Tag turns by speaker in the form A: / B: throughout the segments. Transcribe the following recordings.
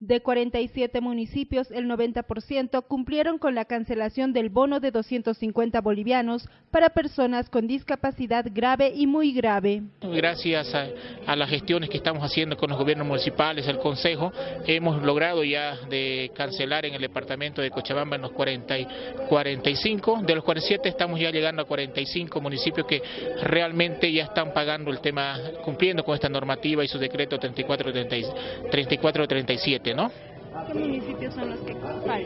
A: De 47 municipios, el 90% cumplieron con la cancelación del bono de 250 bolivianos para personas con discapacidad grave y muy grave.
B: Gracias a, las gestiones que estamos haciendo con los gobiernos municipales, el Consejo, hemos logrado ya de cancelar en el departamento de Cochabamba en los 40 y 45, de los 47 estamos ya llegando a 45 municipios que realmente ya están pagando el tema, cumpliendo con esta normativa y su decreto 3437. ¿No?
A: ¿Qué municipios son los que faltan?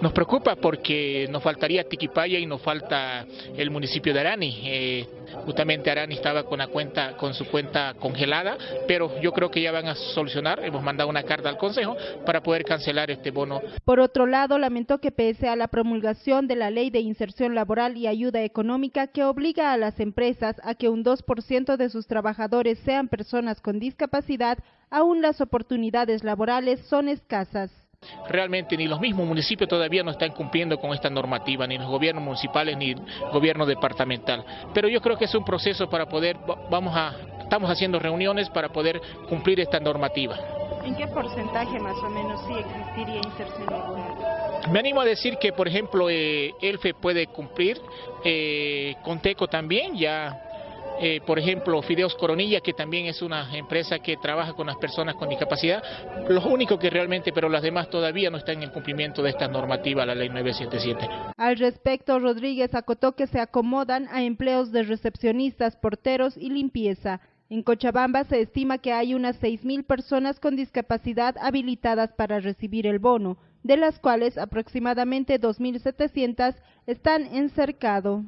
B: Nos preocupa porque nos faltaría Tiquipaya y nos falta el municipio de Arani. Eh, justamente Arani estaba con la cuenta, con su cuenta congelada, pero yo creo que ya van a solucionar. Hemos mandado una carta al Consejo para poder cancelar este bono.
A: Por otro lado, lamentó que pese a la promulgación de la Ley de Inserción Laboral y Ayuda Económica que obliga a las empresas a que un 2% de sus trabajadores sean personas con discapacidad, aún las oportunidades laborales son escasas.
B: Realmente ni los mismos municipios todavía no están cumpliendo con esta normativa, ni los gobiernos municipales ni el gobierno departamental. Pero yo creo que es un proceso para poder, vamos a, estamos haciendo reuniones para poder cumplir esta normativa.
A: ¿En qué porcentaje más o menos sí existiría inserción laboral?
B: Me animo a decir que, por ejemplo, eh, ELFE puede cumplir, eh, Conteco también, ya eh, por ejemplo, Fideos Coronilla, que también es una empresa que trabaja con las personas con discapacidad, los únicos que realmente, pero las demás todavía no están en cumplimiento de esta normativa, la ley 977.
A: Al respecto, Rodríguez acotó que se acomodan a empleos de recepcionistas, porteros y limpieza. En Cochabamba se estima que hay unas 6.000 personas con discapacidad habilitadas para recibir el bono, de las cuales aproximadamente 2.700 están en cercado.